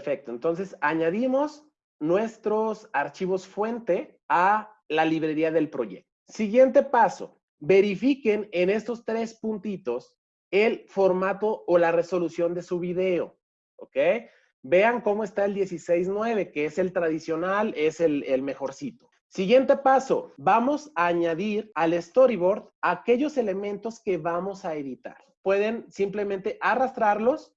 Perfecto. Entonces, añadimos nuestros archivos fuente a la librería del proyecto. Siguiente paso, verifiquen en estos tres puntitos el formato o la resolución de su video, ¿ok? Vean cómo está el 16.9, que es el tradicional, es el, el mejorcito. Siguiente paso, vamos a añadir al storyboard aquellos elementos que vamos a editar. Pueden simplemente arrastrarlos.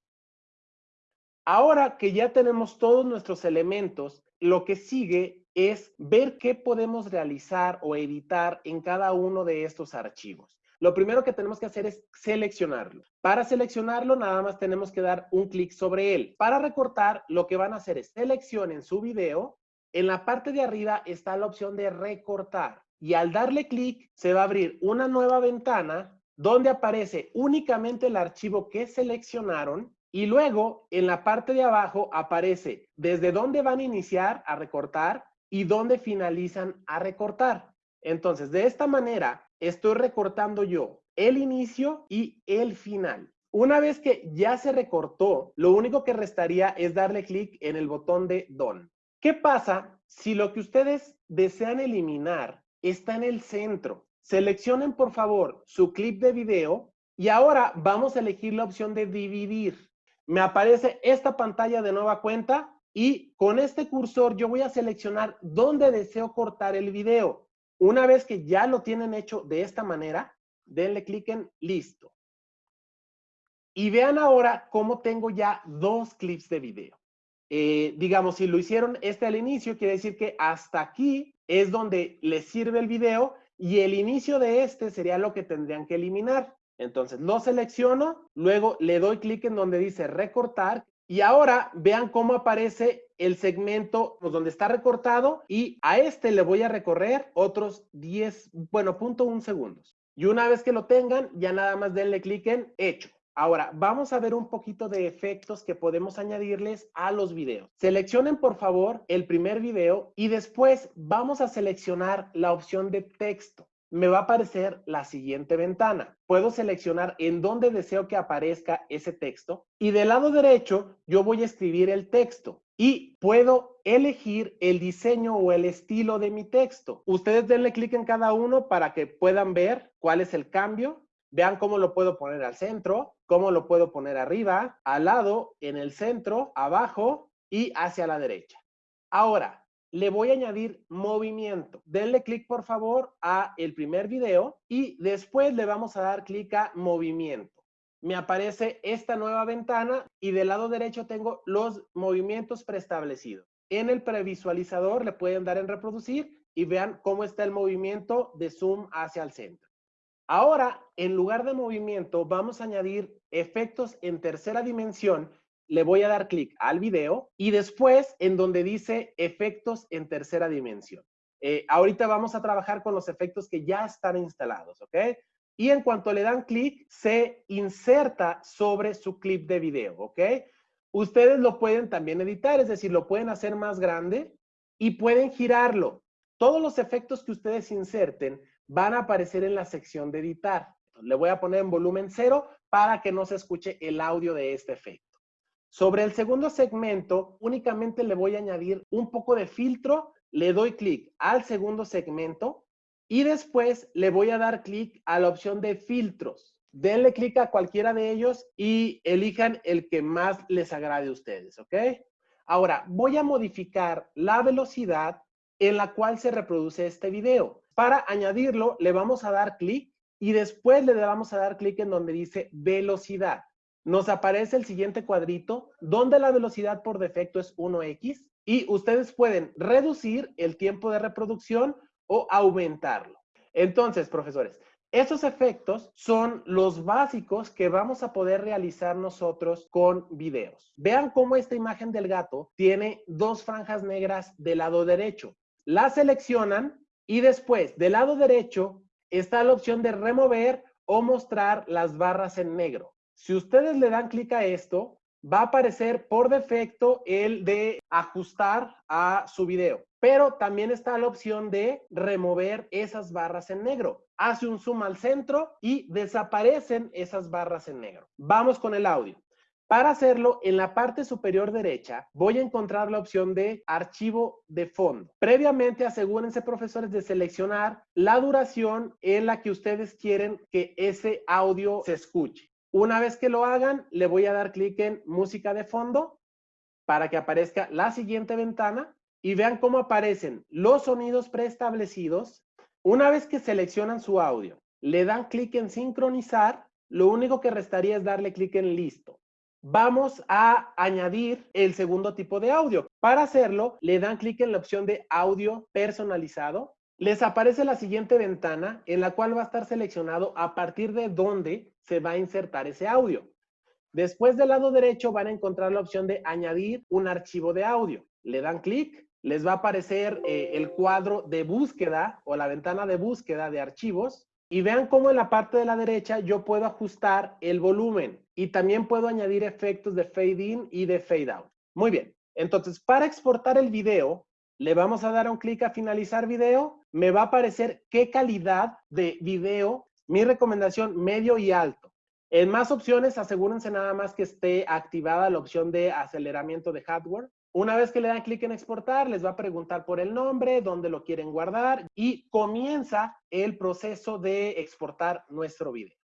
Ahora que ya tenemos todos nuestros elementos, lo que sigue es ver qué podemos realizar o editar en cada uno de estos archivos. Lo primero que tenemos que hacer es seleccionarlo. Para seleccionarlo, nada más tenemos que dar un clic sobre él. Para recortar, lo que van a hacer es seleccionen su video en la parte de arriba está la opción de recortar y al darle clic se va a abrir una nueva ventana donde aparece únicamente el archivo que seleccionaron y luego en la parte de abajo aparece desde dónde van a iniciar a recortar y dónde finalizan a recortar. Entonces, de esta manera estoy recortando yo el inicio y el final. Una vez que ya se recortó, lo único que restaría es darle clic en el botón de Done. ¿Qué pasa si lo que ustedes desean eliminar está en el centro? Seleccionen por favor su clip de video y ahora vamos a elegir la opción de dividir. Me aparece esta pantalla de nueva cuenta y con este cursor yo voy a seleccionar dónde deseo cortar el video. Una vez que ya lo tienen hecho de esta manera, denle clic en listo. Y vean ahora cómo tengo ya dos clips de video. Eh, digamos, si lo hicieron este al inicio, quiere decir que hasta aquí es donde les sirve el video y el inicio de este sería lo que tendrían que eliminar. Entonces, lo selecciono, luego le doy clic en donde dice recortar y ahora vean cómo aparece el segmento pues, donde está recortado y a este le voy a recorrer otros 10, bueno, punto un segundos. Y una vez que lo tengan, ya nada más denle clic en hecho. Ahora, vamos a ver un poquito de efectos que podemos añadirles a los videos. Seleccionen, por favor, el primer video y después vamos a seleccionar la opción de texto. Me va a aparecer la siguiente ventana. Puedo seleccionar en dónde deseo que aparezca ese texto y del lado derecho yo voy a escribir el texto y puedo elegir el diseño o el estilo de mi texto. Ustedes denle clic en cada uno para que puedan ver cuál es el cambio. Vean cómo lo puedo poner al centro, cómo lo puedo poner arriba, al lado, en el centro, abajo y hacia la derecha. Ahora, le voy a añadir movimiento. Denle clic, por favor, a el primer video y después le vamos a dar clic a movimiento. Me aparece esta nueva ventana y del lado derecho tengo los movimientos preestablecidos. En el previsualizador le pueden dar en reproducir y vean cómo está el movimiento de zoom hacia el centro. Ahora, en lugar de movimiento, vamos a añadir efectos en tercera dimensión. Le voy a dar clic al video y después en donde dice efectos en tercera dimensión. Eh, ahorita vamos a trabajar con los efectos que ya están instalados, ¿ok? Y en cuanto le dan clic, se inserta sobre su clip de video, ¿ok? Ustedes lo pueden también editar, es decir, lo pueden hacer más grande y pueden girarlo. Todos los efectos que ustedes inserten van a aparecer en la sección de editar. Le voy a poner en volumen cero para que no se escuche el audio de este efecto. Sobre el segundo segmento, únicamente le voy a añadir un poco de filtro, le doy clic al segundo segmento y después le voy a dar clic a la opción de filtros. Denle clic a cualquiera de ellos y elijan el que más les agrade a ustedes, ¿ok? Ahora, voy a modificar la velocidad en la cual se reproduce este video. Para añadirlo, le vamos a dar clic y después le vamos a dar clic en donde dice velocidad. Nos aparece el siguiente cuadrito donde la velocidad por defecto es 1x y ustedes pueden reducir el tiempo de reproducción o aumentarlo. Entonces, profesores, esos efectos son los básicos que vamos a poder realizar nosotros con videos. Vean cómo esta imagen del gato tiene dos franjas negras del lado derecho. La seleccionan y después, del lado derecho, está la opción de remover o mostrar las barras en negro. Si ustedes le dan clic a esto, va a aparecer por defecto el de ajustar a su video. Pero también está la opción de remover esas barras en negro. Hace un zoom al centro y desaparecen esas barras en negro. Vamos con el audio. Para hacerlo, en la parte superior derecha voy a encontrar la opción de archivo de fondo. Previamente asegúrense, profesores, de seleccionar la duración en la que ustedes quieren que ese audio se escuche. Una vez que lo hagan, le voy a dar clic en música de fondo para que aparezca la siguiente ventana y vean cómo aparecen los sonidos preestablecidos. Una vez que seleccionan su audio, le dan clic en sincronizar, lo único que restaría es darle clic en listo vamos a añadir el segundo tipo de audio. Para hacerlo, le dan clic en la opción de audio personalizado. Les aparece la siguiente ventana en la cual va a estar seleccionado a partir de dónde se va a insertar ese audio. Después del lado derecho van a encontrar la opción de añadir un archivo de audio. Le dan clic, les va a aparecer eh, el cuadro de búsqueda o la ventana de búsqueda de archivos y vean cómo en la parte de la derecha yo puedo ajustar el volumen y también puedo añadir efectos de fade in y de fade out. Muy bien, entonces para exportar el video, le vamos a dar un clic a finalizar video, me va a aparecer qué calidad de video, mi recomendación medio y alto. En más opciones, asegúrense nada más que esté activada la opción de aceleramiento de hardware. Una vez que le dan clic en exportar, les va a preguntar por el nombre, dónde lo quieren guardar y comienza el proceso de exportar nuestro video.